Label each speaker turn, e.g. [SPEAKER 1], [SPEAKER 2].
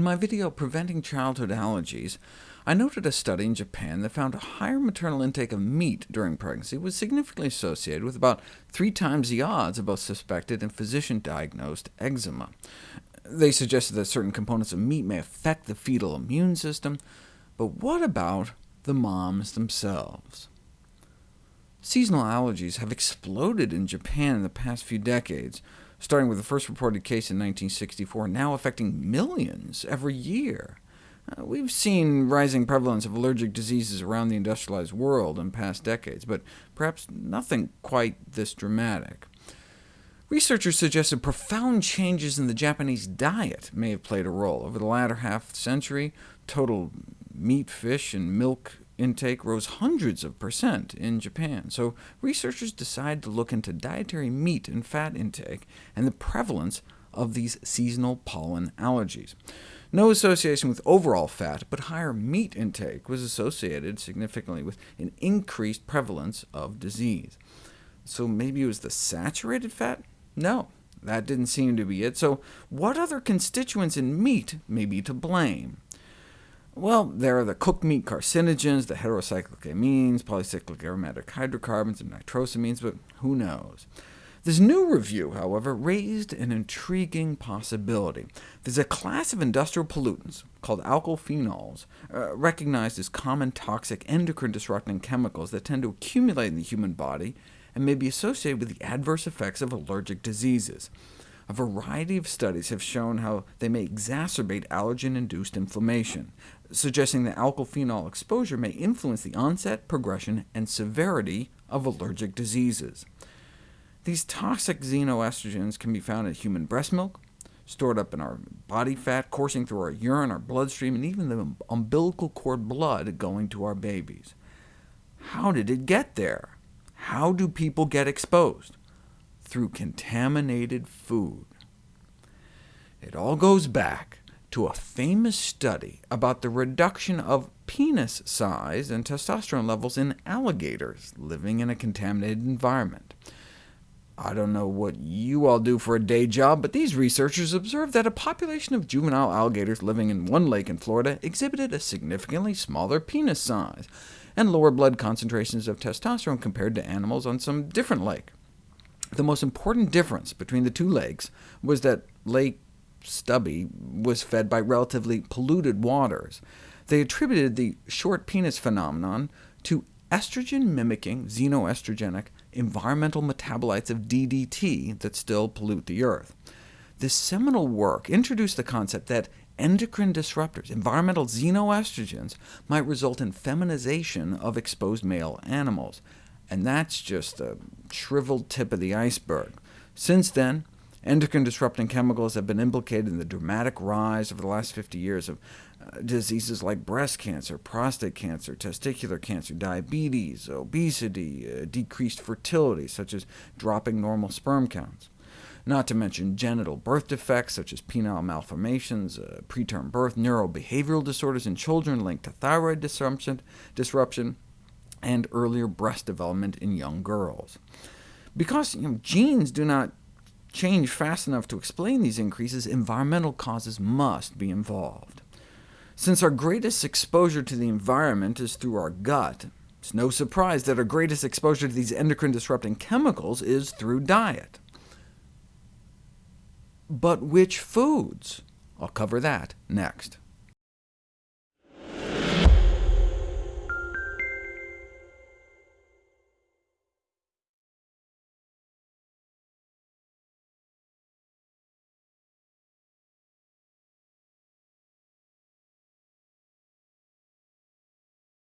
[SPEAKER 1] In my video Preventing Childhood Allergies, I noted a study in Japan that found a higher maternal intake of meat during pregnancy was significantly associated with about three times the odds of both suspected and physician-diagnosed eczema. They suggested that certain components of meat may affect the fetal immune system, but what about the moms themselves? Seasonal allergies have exploded in Japan in the past few decades, starting with the first reported case in 1964, now affecting millions every year. Uh, we've seen rising prevalence of allergic diseases around the industrialized world in past decades, but perhaps nothing quite this dramatic. Researchers suggested profound changes in the Japanese diet may have played a role. Over the latter half century, total meat, fish, and milk intake rose hundreds of percent in Japan, so researchers decided to look into dietary meat and fat intake and the prevalence of these seasonal pollen allergies. No association with overall fat, but higher meat intake was associated significantly with an increased prevalence of disease. So maybe it was the saturated fat? No, that didn't seem to be it. So what other constituents in meat may be to blame? Well, there are the cooked meat carcinogens, the heterocyclic amines, polycyclic aromatic hydrocarbons, and nitrosamines, but who knows? This new review, however, raised an intriguing possibility. There's a class of industrial pollutants, called alkylphenols, uh, recognized as common toxic endocrine-disrupting chemicals that tend to accumulate in the human body and may be associated with the adverse effects of allergic diseases. A variety of studies have shown how they may exacerbate allergen-induced inflammation, suggesting that alkylphenol exposure may influence the onset, progression, and severity of allergic diseases. These toxic xenoestrogens can be found in human breast milk, stored up in our body fat, coursing through our urine, our bloodstream, and even the umbilical cord blood going to our babies. How did it get there? How do people get exposed? Through contaminated food. It all goes back to a famous study about the reduction of penis size and testosterone levels in alligators living in a contaminated environment. I don't know what you all do for a day job, but these researchers observed that a population of juvenile alligators living in one lake in Florida exhibited a significantly smaller penis size, and lower blood concentrations of testosterone compared to animals on some different lake. The most important difference between the two lakes was that Lake Stubby was fed by relatively polluted waters. They attributed the short penis phenomenon to estrogen-mimicking xenoestrogenic environmental metabolites of DDT that still pollute the Earth. This seminal work introduced the concept that endocrine disruptors, environmental xenoestrogens, might result in feminization of exposed male animals, and that's just the shriveled tip of the iceberg. Since then, endocrine-disrupting chemicals have been implicated in the dramatic rise over the last 50 years of uh, diseases like breast cancer, prostate cancer, testicular cancer, diabetes, obesity, uh, decreased fertility, such as dropping normal sperm counts. Not to mention genital birth defects, such as penile malformations, uh, preterm birth, neurobehavioral disorders in children linked to thyroid disruption, disruption and earlier breast development in young girls. Because you know, genes do not change fast enough to explain these increases, environmental causes must be involved. Since our greatest exposure to the environment is through our gut, it's no surprise that our greatest exposure to these endocrine-disrupting chemicals is through diet. But which foods? I'll cover that next.